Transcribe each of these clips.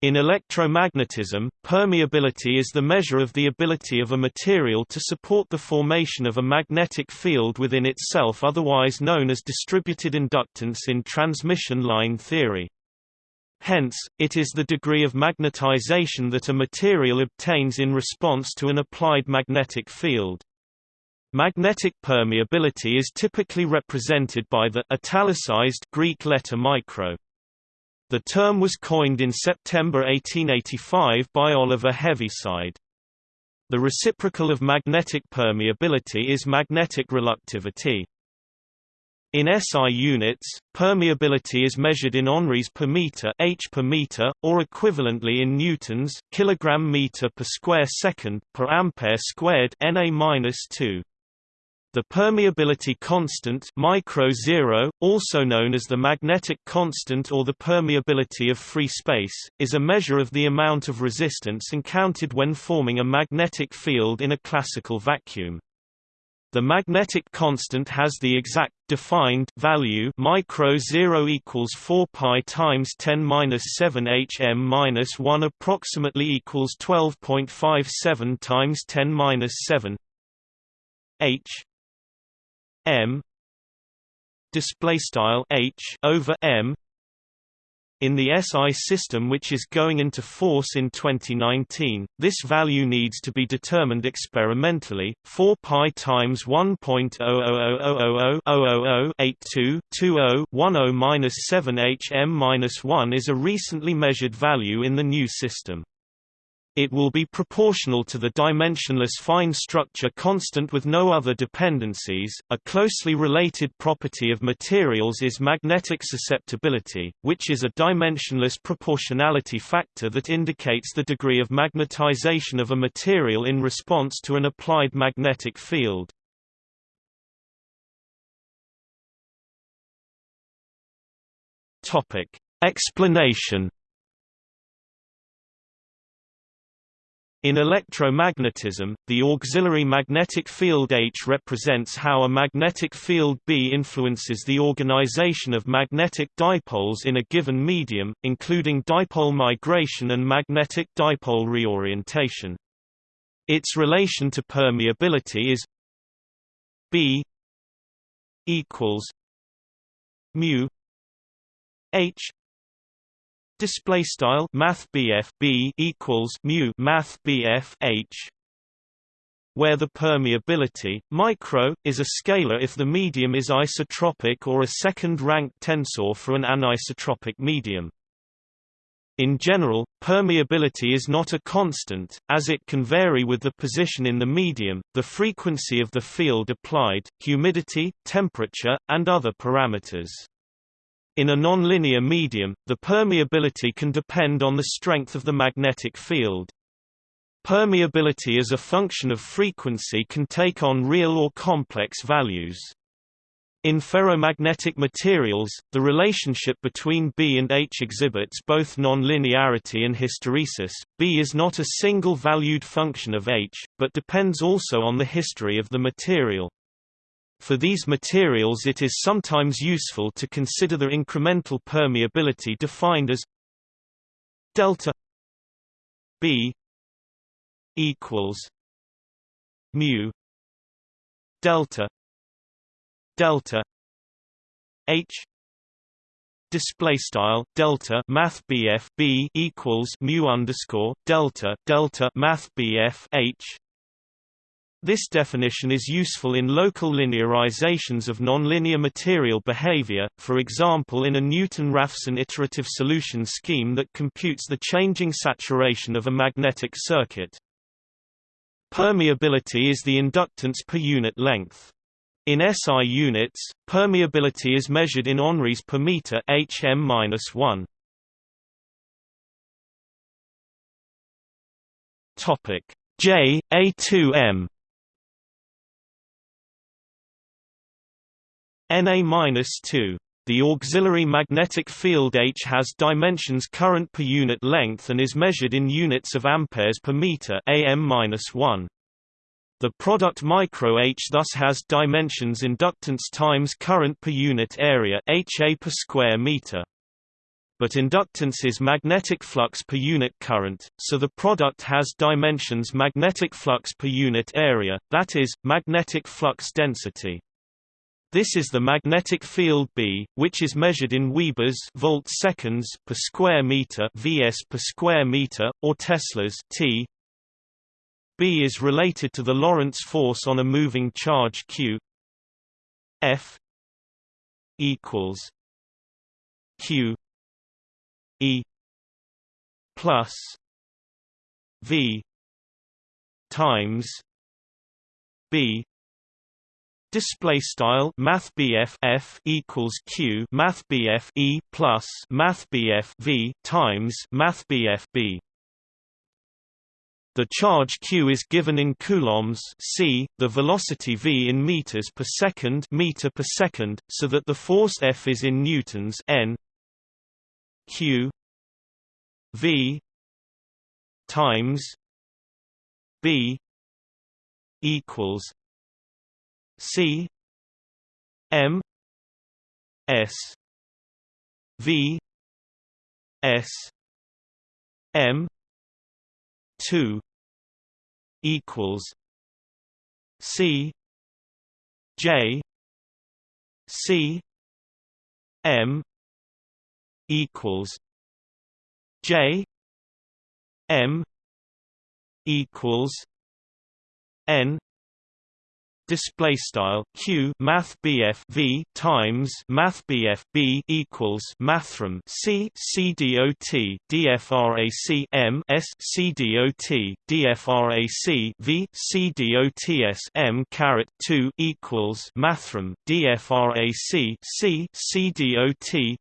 In electromagnetism, permeability is the measure of the ability of a material to support the formation of a magnetic field within itself otherwise known as distributed inductance in transmission line theory. Hence, it is the degree of magnetization that a material obtains in response to an applied magnetic field. Magnetic permeability is typically represented by the italicized Greek letter micro. The term was coined in September 1885 by Oliver Heaviside. The reciprocal of magnetic permeability is magnetic reluctivity. In SI units, permeability is measured in henries per meter, h per meter, or equivalently in newtons, kilogram meter per square second per ampere squared, Na-2. The permeability constant micro zero, also known as the magnetic constant or the permeability of free space, is a measure of the amount of resistance encountered when forming a magnetic field in a classical vacuum. The magnetic constant has the exact defined value micro 0 equals 4 pi times 10 minus 7 hm minus 1 approximately equals 12.57 times 10 minus 7 h m display style h over m in the SI system which is going into force in 2019, this value needs to be determined experimentally. 4 pi times 1.0000000822010 minus 7 hm minus 1 is a recently measured value in the new system. It will be proportional to the dimensionless fine structure constant with no other dependencies. A closely related property of materials is magnetic susceptibility, which is a dimensionless proportionality factor that indicates the degree of magnetization of a material in response to an applied magnetic field. Topic: Explanation In electromagnetism, the auxiliary magnetic field H represents how a magnetic field B influences the organization of magnetic dipoles in a given medium, including dipole migration and magnetic dipole reorientation. Its relation to permeability is B equals mu H display style math BF B equals mu math BF H where the permeability micro is a scalar if the medium is isotropic or a second rank tensor for an anisotropic medium in general, permeability is not a constant, as it can vary with the position in the medium, the frequency of the field applied, humidity, temperature, and other parameters. In a nonlinear medium, the permeability can depend on the strength of the magnetic field. Permeability as a function of frequency can take on real or complex values. In ferromagnetic materials, the relationship between B and H exhibits both nonlinearity and hysteresis. B is not a single-valued function of H, but depends also on the history of the material. For these materials it is sometimes useful to consider the incremental permeability defined as delta B equals mu delta delta H display style delta math BF B equals mu underscore delta delta math BF H this definition is useful in local linearizations of nonlinear material behavior, for example in a Newton-Raphson iterative solution scheme that computes the changing saturation of a magnetic circuit. Permeability is the inductance per unit length. In SI units, permeability is measured in henries per meter hm-1. Topic J A2M Na-2. The auxiliary magnetic field H has dimensions current per unit length and is measured in units of amperes per meter am-1. The product micro H thus has dimensions inductance times current per unit area HA per square meter. but inductance is magnetic flux per unit current, so the product has dimensions magnetic flux per unit area, that is, magnetic flux density. This is the magnetic field B, which is measured in Webers volt seconds per square meter (vs per square meter) or Teslas T. B is related to the Lorentz force on a moving charge Q. F equals Q E plus V times B Display style Math F equals Q Math E plus Math V times Math B. The charge q is given in coulombs c, the velocity v in meters per second meter per second, so that the force F is in newtons n. Q. V. times b equals C M S V S M two equals C J C M equals J M equals N display style q math bf v times math bf b equals mathrm c c dot dfrac m s c dot dfrac v c dots m caret 2 equals mathrm dfrac c c dot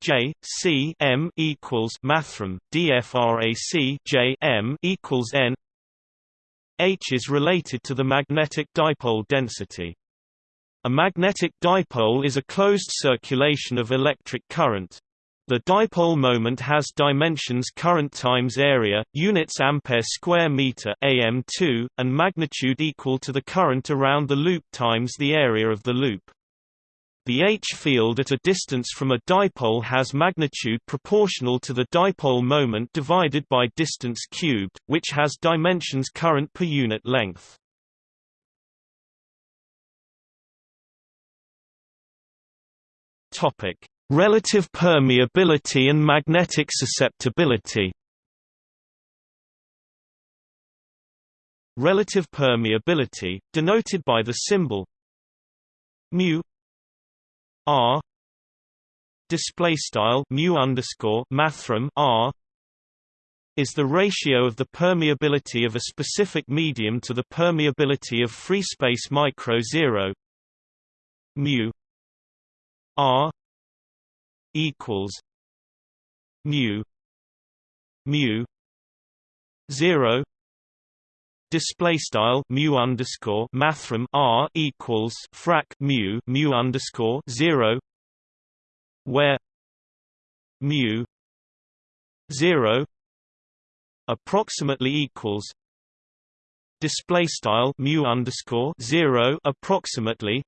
j c m equals mathrm dfrac j m equals n H is related to the magnetic dipole density. A magnetic dipole is a closed circulation of electric current. The dipole moment has dimensions current times area, units ampere square meter AM2, and magnitude equal to the current around the loop times the area of the loop. The H field at a distance from a dipole has magnitude proportional to the dipole moment divided by distance cubed, which has dimensions current per unit length. Topic: Relative permeability and magnetic susceptibility. Relative permeability, denoted by the symbol mu R display style mu underscore mathrm R is the ratio of the permeability of a specific medium to the permeability of free space micro zero. Mu R equals mu mu zero display style mu underscore mathrm r equals frac mu mu underscore zero, where mu zero approximately equals display style mu underscore zero approximately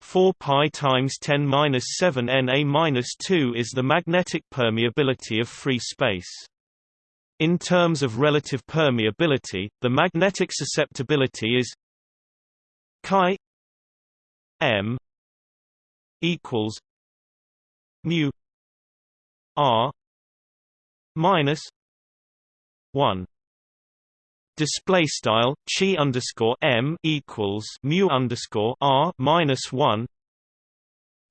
4 pi times 10 minus 7 Na minus 2 is the magnetic permeability of free space. In terms of relative permeability, the magnetic susceptibility is chi m equals mu r minus 1 display style chi underscore m equals mu underscore r minus 1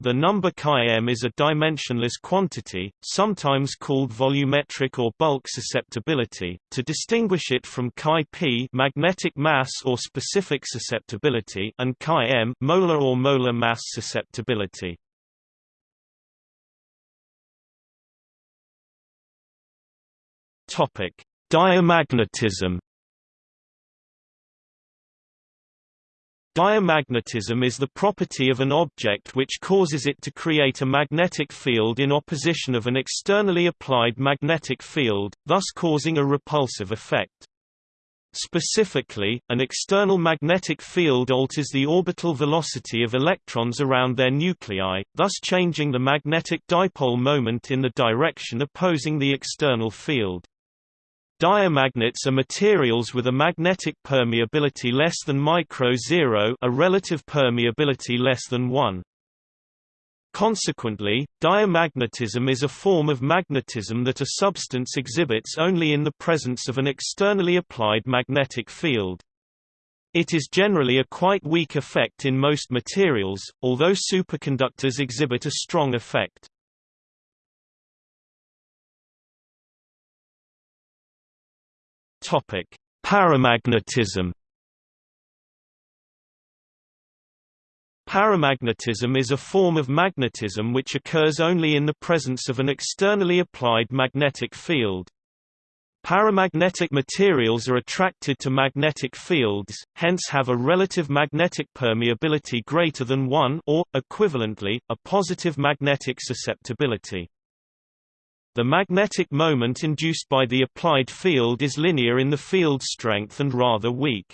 the number chi-m is a dimensionless quantity, sometimes called volumetric or bulk susceptibility, to distinguish it from chi-p magnetic mass or specific susceptibility and chi-m molar or molar mass susceptibility. Topic: Diamagnetism Diamagnetism is the property of an object which causes it to create a magnetic field in opposition of an externally applied magnetic field, thus causing a repulsive effect. Specifically, an external magnetic field alters the orbital velocity of electrons around their nuclei, thus changing the magnetic dipole moment in the direction opposing the external field. Diamagnets are materials with a magnetic permeability less than micro zero a relative permeability less than 1. Consequently, diamagnetism is a form of magnetism that a substance exhibits only in the presence of an externally applied magnetic field. It is generally a quite weak effect in most materials, although superconductors exhibit a strong effect. Paramagnetism Paramagnetism is a form of magnetism which occurs only in the presence of an externally applied magnetic field. Paramagnetic materials are attracted to magnetic fields, hence have a relative magnetic permeability greater than 1 or, equivalently, a positive magnetic susceptibility. The magnetic moment induced by the applied field is linear in the field strength and rather weak.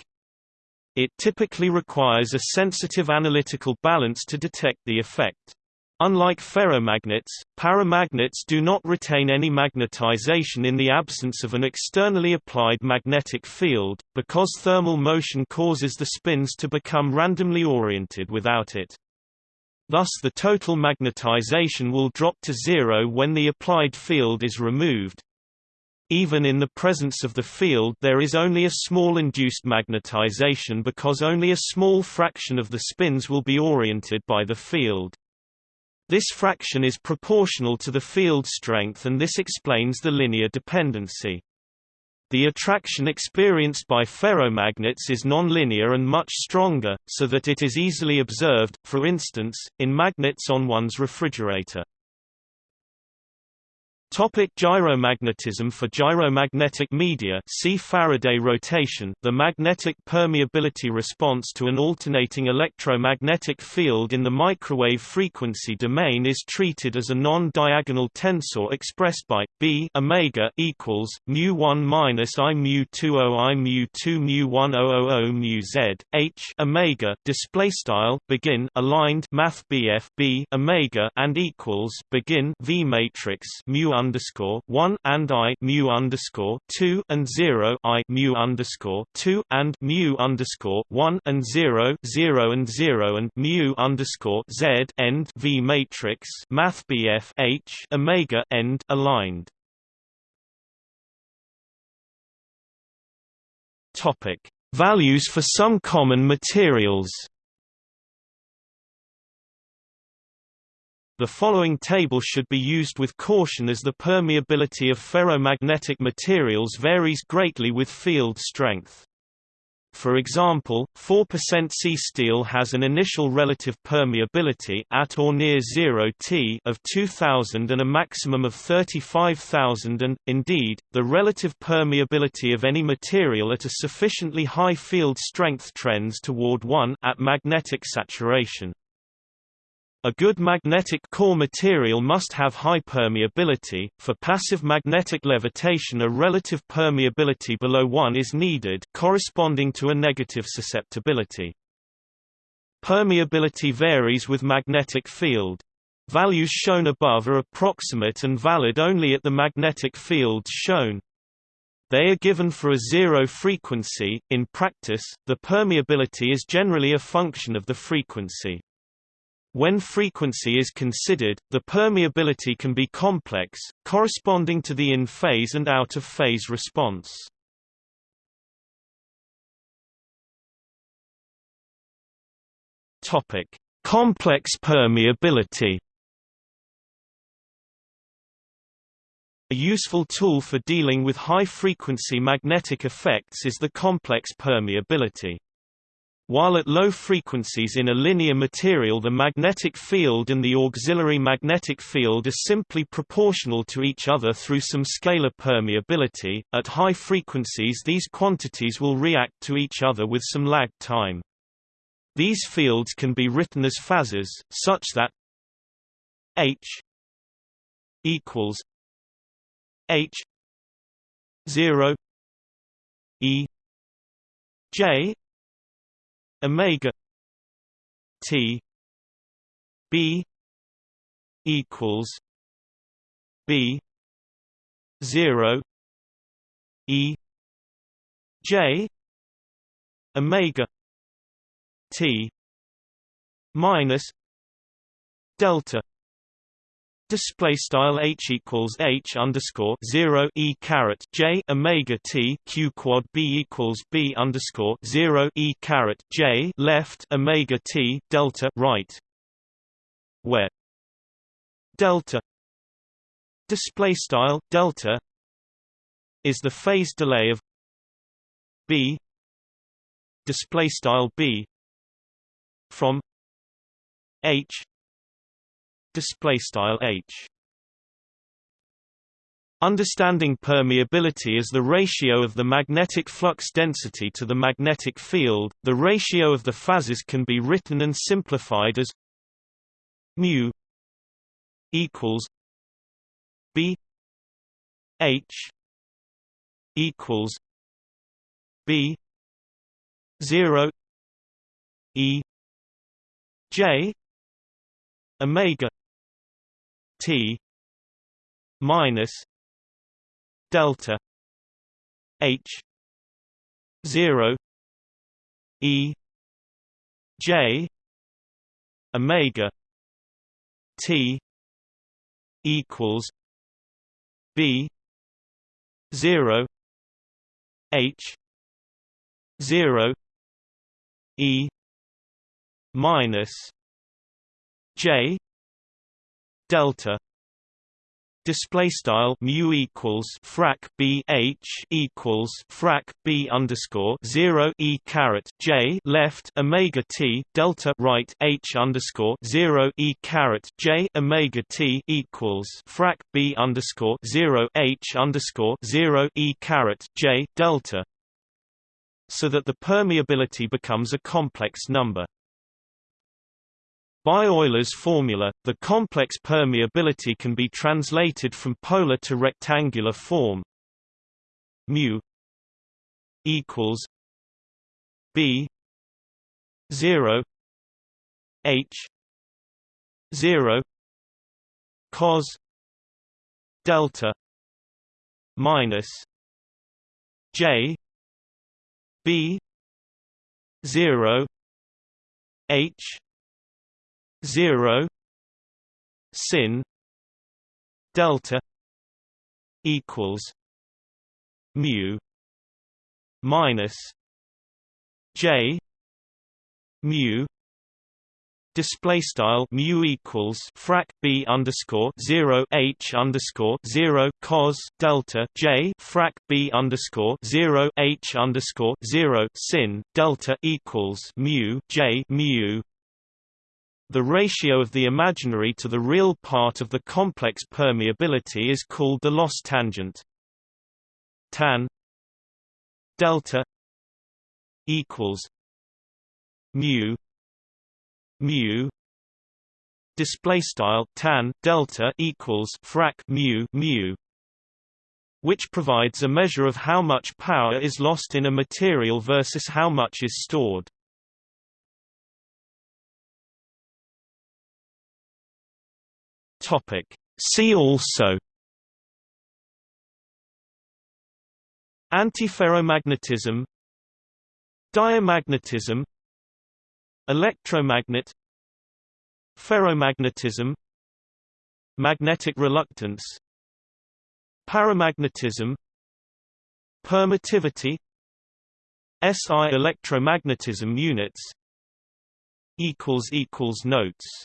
It typically requires a sensitive analytical balance to detect the effect. Unlike ferromagnets, paramagnets do not retain any magnetization in the absence of an externally applied magnetic field, because thermal motion causes the spins to become randomly oriented without it. Thus the total magnetization will drop to zero when the applied field is removed, even in the presence of the field there is only a small induced magnetization because only a small fraction of the spins will be oriented by the field. This fraction is proportional to the field strength and this explains the linear dependency. The attraction experienced by ferromagnets is nonlinear and much stronger, so that it is easily observed, for instance, in magnets on one's refrigerator. Topic gyromagnetism For gyromagnetic media see Faraday rotation the magnetic permeability response to an alternating electromagnetic field in the microwave frequency domain is treated as a non-diagonal tensor expressed by b omega equals mu 1 minus i mu 2 o i mu 2 mu 1 o o o mu z h omega display style begin aligned math bf b omega and equals begin v matrix mu underscore one and I mu underscore two and zero I mu underscore two and mu underscore one and zero zero and zero and mu underscore Z end V matrix Math BF H Omega end aligned. Topic Values for some common materials The following table should be used with caution as the permeability of ferromagnetic materials varies greatly with field strength. For example, 4% C steel has an initial relative permeability at or near 0 T of 2000 and a maximum of 35,000 and, indeed, the relative permeability of any material at a sufficiently high field strength trends toward 1 at magnetic saturation. A good magnetic core material must have high permeability. For passive magnetic levitation, a relative permeability below 1 is needed, corresponding to a negative susceptibility. Permeability varies with magnetic field. Values shown above are approximate and valid only at the magnetic fields shown. They are given for a zero frequency. In practice, the permeability is generally a function of the frequency. When frequency is considered, the permeability can be complex, corresponding to the in-phase and out-of-phase response. Topic: Complex permeability. A useful tool for dealing with high-frequency magnetic effects is the complex permeability. While at low frequencies in a linear material the magnetic field and the auxiliary magnetic field are simply proportional to each other through some scalar permeability, at high frequencies these quantities will react to each other with some lag time. These fields can be written as phasors, such that H equals H 0 E J omega T B equals B zero E J omega T minus delta display style h equals h underscore zero e caret j omega t q quad b equals b underscore zero e caret j left omega t delta right, where delta display style delta is the phase delay of b display style b from h display style h. Understanding permeability as the ratio of the magnetic flux density to the magnetic field, the ratio of the phases can be written and simplified as mu equals b h equals b 0 e j omega T minus delta H zero E J Omega T equals B zero H zero E minus J delta display style mu equals frac b h equals frac b underscore 0 e caret j left omega t delta right h underscore 0 e caret j omega t equals frac b underscore 0 h underscore 0 e caret j delta so that the permeability becomes a complex number by Euler's formula, the complex permeability can be translated from polar to rectangular form. mu equals b 0 h 0 cos delta minus j b 0 h zero sin delta equals mu minus j mu Display style mu equals frac b underscore zero h underscore zero cos delta j frac b underscore zero h underscore zero sin delta equals mu j mu the ratio of the imaginary to the real part of the complex permeability is called the loss tangent. Tan delta equals mu mu display style tan delta equals frac mu mu which provides a measure of how much power is lost in a material versus how much is stored Topic. See also Antiferromagnetism Diamagnetism Electromagnet Ferromagnetism Magnetic reluctance Paramagnetism Permittivity SI electromagnetism units Notes